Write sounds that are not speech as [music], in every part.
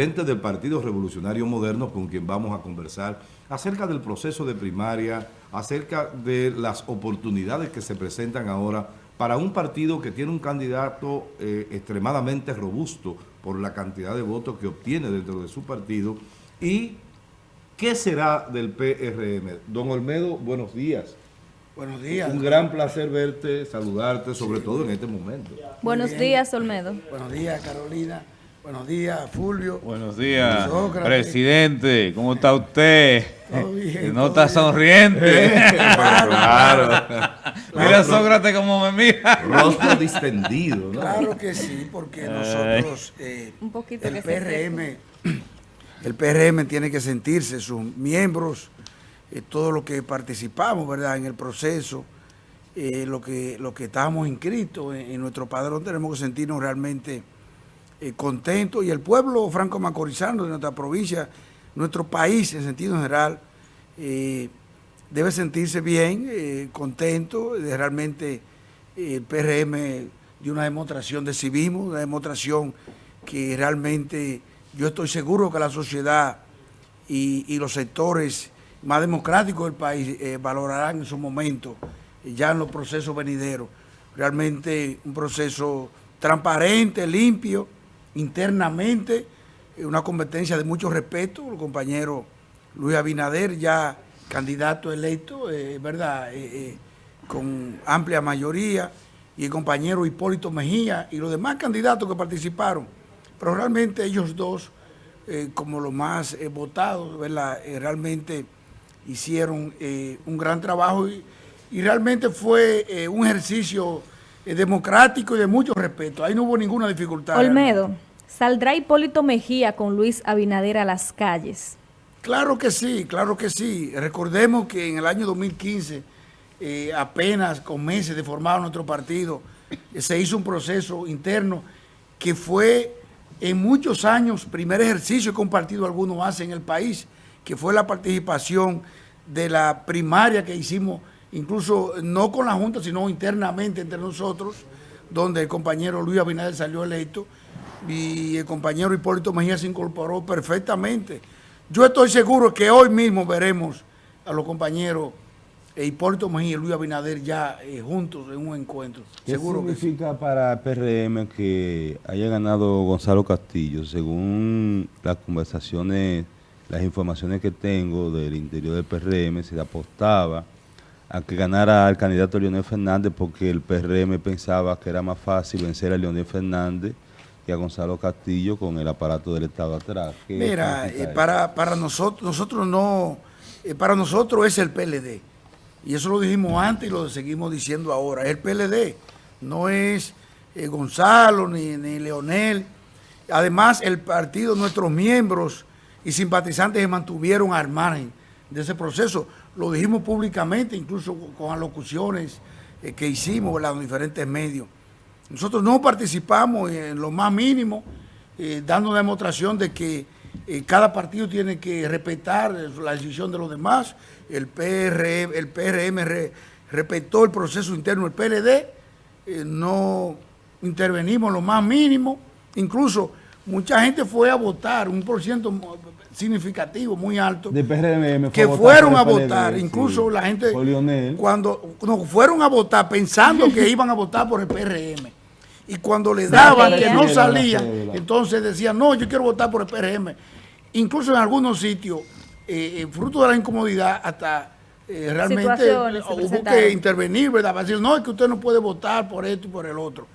presidente del Partido Revolucionario Moderno, con quien vamos a conversar acerca del proceso de primaria, acerca de las oportunidades que se presentan ahora para un partido que tiene un candidato eh, extremadamente robusto por la cantidad de votos que obtiene dentro de su partido y qué será del PRM. Don Olmedo, buenos días. Buenos días. Un gran placer verte, saludarte, sobre todo en este momento. Buenos días, Olmedo. Buenos días, Carolina. Buenos días, Fulvio. Buenos días, presidente. ¿Cómo está usted? Todo bien, no todo está sonriente. [laughs] claro. Mira Sócrates como me mira. Rostro distendido, ¿no? Claro que sí, porque nosotros, eh, Un poquito el PRM, [clears throat] el PRM tiene que sentirse, sus miembros, eh, todos los que participamos, ¿verdad?, en el proceso, eh, lo que lo que estamos inscritos en, en nuestro padrón, tenemos que sentirnos realmente eh. Y el pueblo franco-macorizano de nuestra provincia, nuestro país en sentido general, eh, debe sentirse bien, eh, contento, de realmente eh, el PRM de una demostración de civismo, una demostración que realmente yo estoy seguro que la sociedad y, y los sectores más democráticos del país valorarán en su momento, ya en los procesos venideros, realmente un proceso transparente, limpio, internamente, eh, una competencia de mucho respeto, el compañero Luis Abinader ya candidato electo, eh, ¿verdad?, Eh, con amplia mayoría, y el compañero Hipólito Mejía y los demás candidatos que participaron, pero realmente ellos dos, como los más votados, ¿verdad?, realmente hicieron un gran trabajo y, realmente fue un ejercicio eh, democrático y de mucho respeto. Ahí no hubo ninguna dificultad. Olmedo, ¿saldrá Hipólito Mejía con Luis Abinader a las calles? Claro que sí, claro que sí. Recordemos que en el año 2015, eh, apenas con meses de formar nuestro partido, eh, se hizo un proceso interno que fue en muchos años primer ejercicio que un partido alguno hace en el país, que fue la participación de la primaria que hicimos, incluso no con la Junta, sino internamente entre nosotros, donde el compañero Luis Abinader salió electo y el compañero Hipólito Mejía se incorporó perfectamente. Yo estoy seguro que hoy mismo veremos a los compañeros eh, Hipólito Mejía y Luis Abinader ya eh, juntos en un encuentro. ¿Qué Seguro que sí. significa para PRM que haya ganado Gonzalo Castillo? Según las conversaciones, las informaciones que tengo del interior del PRM, se le apostaba a que ganara al candidato Leonel Fernández porque el PRM pensaba que era más fácil vencer a Leonel Fernández que a Gonzalo Castillo con el aparato del Estado atrás. ¿Qué Mira, eh, para, para nosotros, nosotros no, eh, para nosotros es el PLD. Y eso lo dijimos antes y lo seguimos diciendo ahora. Es el PLD, no es eh, Gonzalo ni, ni Leonel. Además, el partido, nuestros miembros y simpatizantes se mantuvieron al margen de ese proceso. Lo dijimos públicamente, incluso con alocuciones eh, que hicimos en los diferentes medios. Nosotros no participamos en lo más mínimo, eh, dando demostración de que eh, cada partido tiene que respetar la decisión de los demás. El PRM, el PRM re- respetó el proceso interno del PLD, eh, no intervenimos en lo más mínimo. Incluso mucha gente fue a votar, un por ciento significativo, muy alto De PRM que fueron a PLD, votar, sí. incluso la gente cuando no, fueron a votar pensando que iban a votar por el PRM y cuando le daban que no salían, entonces decían, no, yo quiero votar por el PRM. Incluso en algunos sitios, eh, eh, fruto de la incomodidad, hasta eh, realmente hubo que intervenir, ¿verdad? Para decir, no, es que usted no puede votar por esto y por el otro.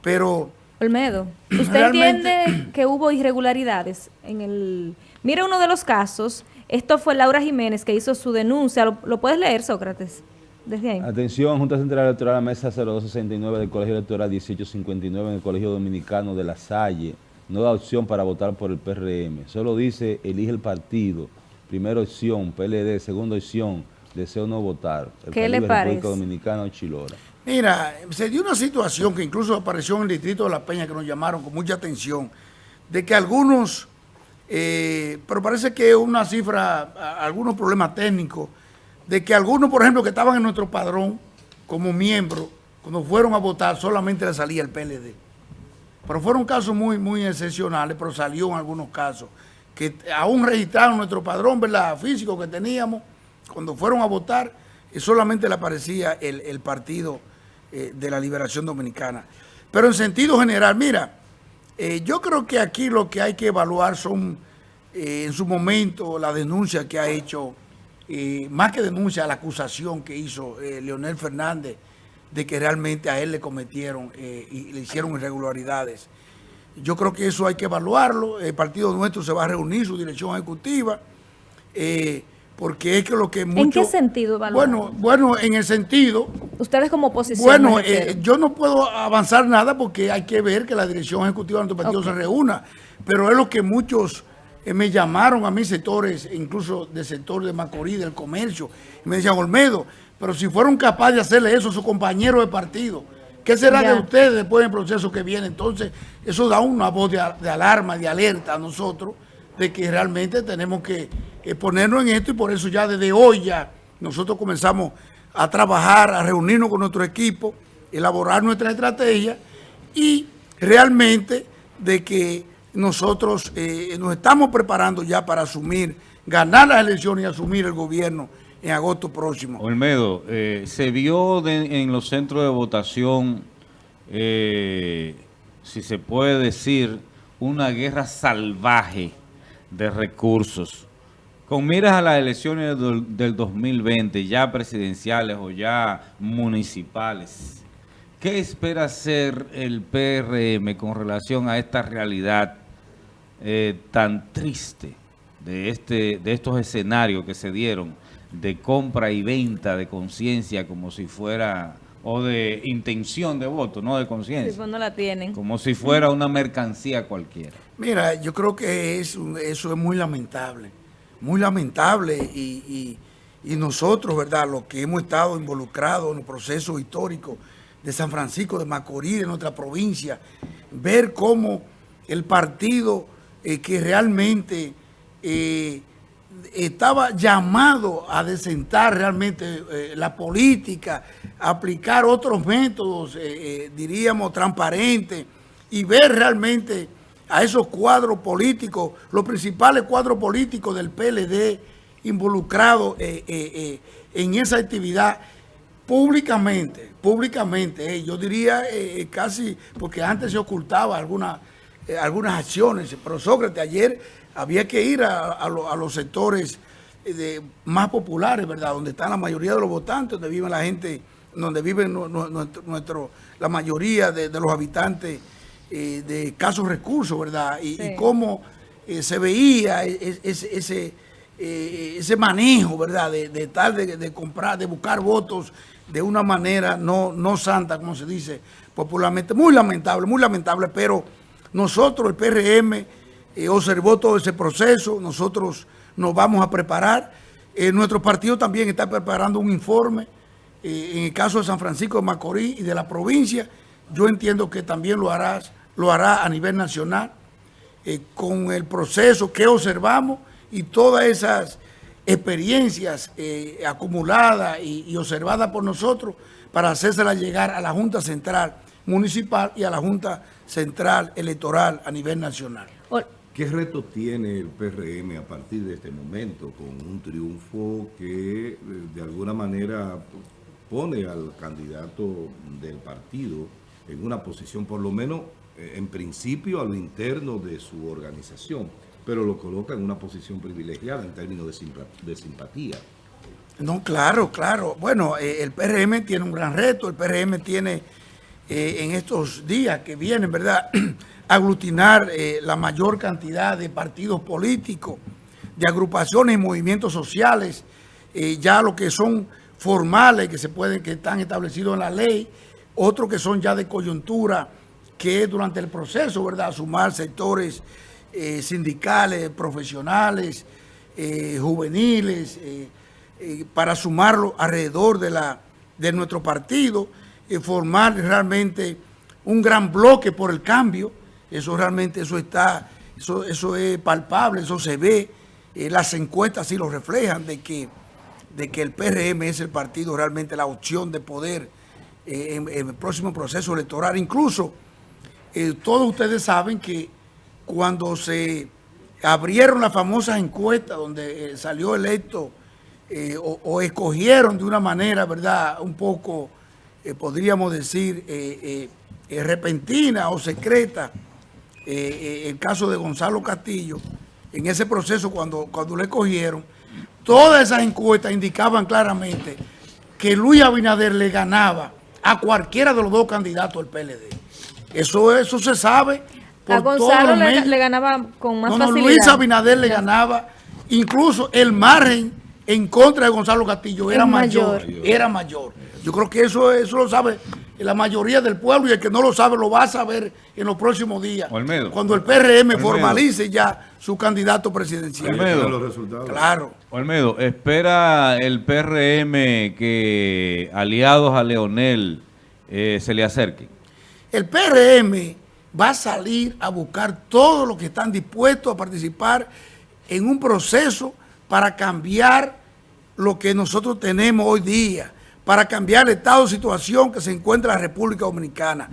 Pero Olmedo, ¿usted entiende que hubo irregularidades en el... Mira uno de los casos, esto fue Laura Jiménez que hizo su denuncia, ¿lo, lo puedes leer, Sócrates? Desde ahí. Atención, Junta Central Electoral, mesa 0269 del Colegio Electoral 1859 en el Colegio Dominicano de La Salle. No da opción para votar por el PRM. Solo dice, elige el partido. Primera opción, PLD. Segunda opción, deseo no votar. El ¿Qué le Caribe, parece? República Dominicana o Chilora. Mira, se dio una situación que incluso apareció en el distrito de La Peña, que nos llamaron con mucha atención, de que algunos, eh, pero parece que una cifra, algunos problemas técnicos, de que algunos, por ejemplo, que estaban en nuestro padrón como miembros, cuando fueron a votar, solamente le salía el PLD. pero fueron casos muy, muy excepcionales, pero salió en algunos casos, que aún registraron nuestro padrón ¿verdad? físico que teníamos, cuando fueron a votar, solamente le aparecía el, partido eh, de la Liberación Dominicana. Pero en sentido general, mira, eh, yo creo que aquí lo que hay que evaluar son, eh, en su momento, la denuncia que ha hecho, más que denuncia, la acusación que hizo Leonel Fernández, de que realmente a él le cometieron y le hicieron irregularidades. Yo creo que eso hay que evaluarlo. El partido nuestro se va a reunir, su dirección ejecutiva, porque es que lo que mucho, ¿En qué sentido Bueno, bueno, en el sentido... Ustedes como oposición... Bueno, eh, yo no puedo avanzar nada porque hay que ver que la dirección ejecutiva de nuestro partido se reúna, pero es lo que muchos eh, me llamaron a mis sectores, incluso del sector de Macorís, del comercio, y me decían, Olmedo, pero si fueron capaces de hacerle eso a sus compañeros de partido, ¿qué será de ustedes después del proceso que viene? Entonces, eso da una voz de, de alarma, de alerta a nosotros, de que realmente tenemos que ponernos en esto y por eso ya desde hoy ya nosotros comenzamos a trabajar, a reunirnos con nuestro equipo, elaborar nuestra estrategia y realmente de que nosotros eh, nos estamos preparando ya para asumir, ganar las elecciones y asumir el gobierno en agosto próximo. Olmedo, eh, se vio en los centros de votación, eh, si se puede decir, una guerra salvaje de recursos con miras a las elecciones del, 2020, ya presidenciales o ya municipales, ¿qué espera hacer el PRM con relación a esta realidad eh, tan triste de, este, de estos escenarios que se dieron de compra y venta de conciencia como si fuera o de intención de voto, no de conciencia. Pues no la tienen. Como si fuera una mercancía cualquiera. Mira, yo creo que eso es muy lamentable muy lamentable y, nosotros, ¿verdad?, los que hemos estado involucrados en el proceso histórico de San Francisco de Macorís, de nuestra provincia, ver cómo el partido eh, que realmente eh, estaba llamado a desentar realmente eh, la política, aplicar otros métodos, diríamos, transparentes, y ver realmente a esos cuadros políticos, los principales cuadros políticos del PLD involucrados eh, eh, eh, en esa actividad públicamente, públicamente, yo diría casi, porque antes se ocultaba algunas acciones, pero Sócrates, ayer había que ir a, los sectores más populares, ¿verdad? Donde están la mayoría de los votantes, donde vive la gente, donde viven nuestro, la mayoría de los habitantes eh, de escasos recursos, ¿verdad? Y, cómo eh, se veía e, e, ese, eh, ese, manejo, ¿verdad? De, de tal, de, comprar, de buscar votos de una manera no, no santa, como se dice popularmente. Muy lamentable, muy lamentable, pero nosotros, el PRM, observó todo ese proceso, nosotros nos vamos a preparar. nuestro partido también está preparando un informe en el caso de San Francisco de Macorís y de la provincia. Yo entiendo que también lo harás lo hará a nivel nacional, eh, con el proceso que observamos y todas esas experiencias eh, acumuladas y, observadas por nosotros para hacérselas llegar a la Junta Central Municipal y a la Junta Central Electoral a nivel nacional. ¿Qué reto tiene el PRM a partir de este momento con un triunfo que eh, de alguna manera pone al candidato del partido en una posición por lo menos en principio a lo interno de su organización, pero lo coloca en una posición privilegiada en términos de, simpatía. No, claro, claro. Bueno, eh, el PRM tiene un gran reto, el PRM tiene eh, en estos días que vienen, ¿verdad?, [clears throat] aglutinar la mayor cantidad de partidos políticos, de agrupaciones y movimientos sociales, ya lo que son formales, que se pueden, que están establecidos en la ley, otros que son ya de coyuntura, que durante el proceso, ¿verdad?, sumar sectores eh, sindicales, profesionales, eh, juveniles, eh, para sumarlo alrededor de, la, de nuestro partido, formar realmente un gran bloque por el cambio, eso realmente, eso está, eso, eso es palpable, eso se ve, las encuestas sí lo reflejan, de que, de que el PRM es el partido realmente la opción de poder en, en el próximo proceso electoral, incluso eh, todos ustedes saben que cuando se abrieron las famosas encuestas donde eh, salió electo eh, o, escogieron de una manera, ¿verdad?, un poco, podríamos decir, repentina o secreta, el caso de Gonzalo Castillo, en ese proceso cuando, cuando le cogieron, todas esas encuestas indicaban claramente que Luis Abinader le ganaba a cualquiera de los dos candidatos del PLD. Eso, eso se sabe. A por todos Gonzalo los le, ganaba con más No, no, facilidad. Luis Abinader le ganaba, incluso el margen en contra de Gonzalo Castillo era mayor, mayor. era mayor. Yo creo que eso, eso lo sabe la mayoría del pueblo y el que no lo sabe lo va a saber en los próximos días. Olmedo. Cuando el PRM Olmedo. formalice ya su candidato presidencial. Olmedo. Están los resultados. Claro. Olmedo, ¿espera el PRM que aliados a Leonel eh, se le acerquen? El PRM va a salir a buscar todos los que están dispuestos a participar en un proceso para cambiar lo que nosotros tenemos hoy día, para cambiar el estado de situación que se encuentra la República Dominicana.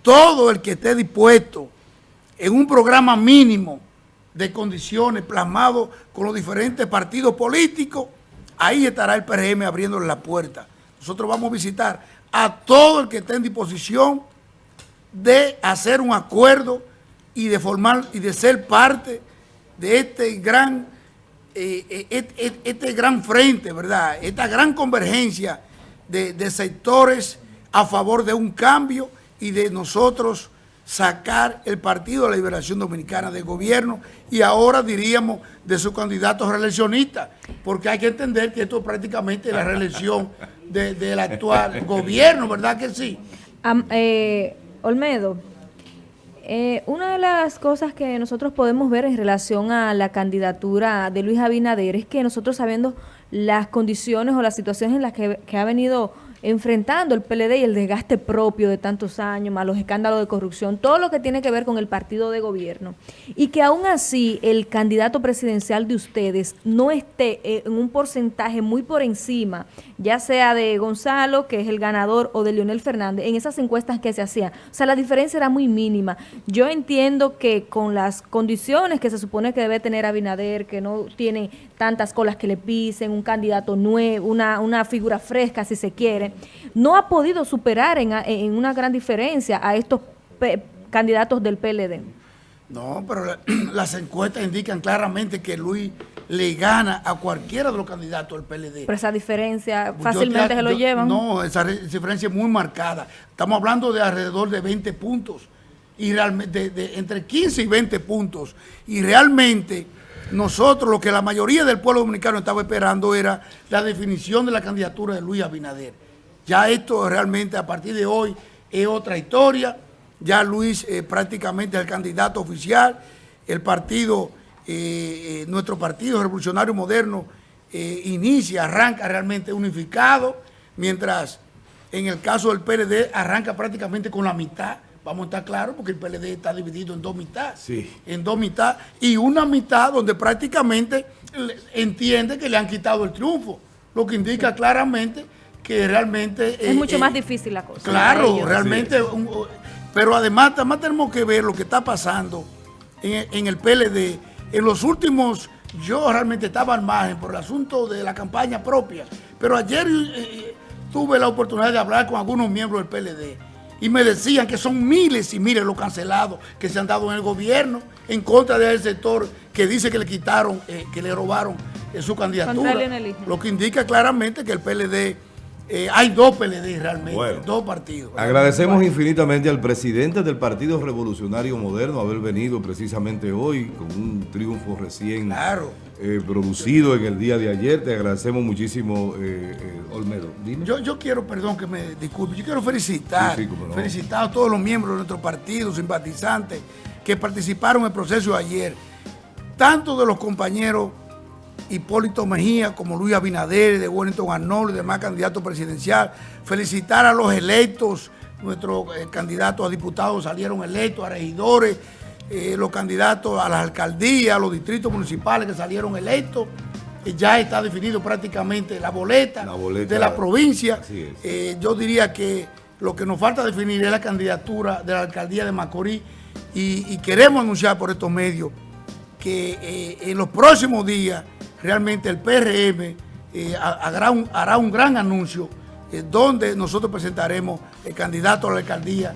Todo el que esté dispuesto en un programa mínimo de condiciones plasmado con los diferentes partidos políticos, ahí estará el PRM abriéndole la puerta. Nosotros vamos a visitar a todo el que esté en disposición de hacer un acuerdo y de formar y de ser parte de este gran eh, eh, este gran frente, ¿verdad? Esta gran convergencia de, de sectores a favor de un cambio y de nosotros sacar el Partido de la Liberación Dominicana del gobierno y ahora diríamos de su candidato reeleccionista, porque hay que entender que esto es prácticamente la reelección de- del actual [laughs] gobierno, ¿verdad que sí? Eh, Olmedo, eh, una de las cosas que nosotros podemos ver en relación a la candidatura de Luis Abinader es que nosotros sabiendo las condiciones o las situaciones en las que, que ha venido enfrentando el PLD y el desgaste propio de tantos años, más los escándalos de corrupción, todo lo que tiene que ver con el partido de gobierno, y que aún así el candidato presidencial de ustedes no esté en un porcentaje muy por encima, ya sea de Gonzalo, que es el ganador, o de Leonel Fernández, en esas encuestas que se hacían. O sea, la diferencia era muy mínima. Yo entiendo que con las condiciones que se supone que debe tener Abinader, que no tiene tantas colas que le pisen, un candidato nuevo, una, una figura fresca, si se quiere, no ha podido superar en, en una gran diferencia a estos candidatos del PLD. No, pero la- [clears throat] las encuestas indican claramente que Luis le gana a cualquiera de los candidatos del PLD. Pero esa diferencia fácilmente te- se lo llevan. No, esa re- diferencia es muy marcada. Estamos hablando de alrededor de 20 puntos. Y realmente, de, de entre 15 y 20 puntos. Y realmente, nosotros, lo que la mayoría del pueblo dominicano estaba esperando era la definición de la candidatura de Luis Abinader. Ya esto realmente a partir de hoy es otra historia. Ya Luis eh, prácticamente es el candidato oficial. El partido, eh, eh, nuestro partido revolucionario moderno, eh, inicia, arranca realmente unificado, mientras en el caso del PLD arranca prácticamente con la mitad. Vamos a estar claros porque el PLD está dividido en dos mitades. Sí. En dos mitades. Y una mitad donde prácticamente entiende que le han quitado el triunfo. Lo que indica claramente que realmente... es eh, mucho eh, más difícil la cosa. Claro, realmente. un- pero además, además tenemos que ver lo que está pasando en, en el PLD. En los últimos, yo realmente estaba al margen por el asunto de la campaña propia. Pero ayer eh, tuve la oportunidad de hablar con algunos miembros del PLD y me decían que son miles y miles los cancelados que se han dado en el gobierno en contra del sector que dice que le quitaron, eh, que le robaron eh, su candidatura. Lo que indica claramente que el PLD, eh, hay dos PLD realmente, Bueno. dos partidos. Agradecemos infinitamente al presidente del Partido Revolucionario Moderno haber venido precisamente hoy con un triunfo recién Claro. eh, producido en el día de ayer. Te agradecemos muchísimo, eh, Olmedo. Dime. Yo, yo quiero, perdón que me disculpe, yo quiero felicitar, Sí, sí, cómo no. felicitar a todos los miembros de nuestro partido, simpatizantes, que participaron en el proceso de ayer. Tanto de los compañeros Hipólito Mejía como Luis Abinader, de Wellington Arnold y demás candidatos presidencial. Felicitar a los electos, nuestros eh, candidatos a diputados salieron electos, a regidores, eh, los candidatos a las alcaldías, a los distritos municipales que salieron electos. Eh, ya está definido prácticamente la boleta, La boleta, de la provincia. yo diría que Lo que nos falta definir es la candidatura de la alcaldía de Macorís y, y queremos anunciar por estos medios que en los próximos días realmente el PRM eh, hará, un, gran anuncio eh, donde nosotros presentaremos el candidato a la alcaldía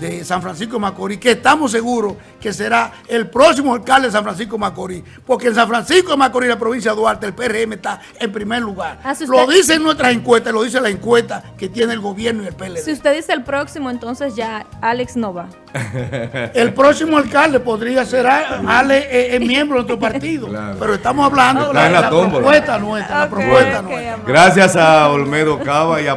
de San Francisco de Macorís, que estamos seguros que será el próximo alcalde de San Francisco de Macorís, porque en San Francisco de Macorís, la provincia de Duarte, el PRM está en primer lugar. Ah, si Lo usted- dicen nuestras encuestas, lo dice la encuesta que tiene el gobierno y el PLD. Si usted dice el próximo, entonces ya Alex no va. [laughs] El próximo alcalde podría ser a- Ale, eh, eh, miembro de nuestro partido, Claro. pero estamos hablando de la, la propuesta nuestra, la propuesta nuestra. Gracias a Olmedo Cava y a...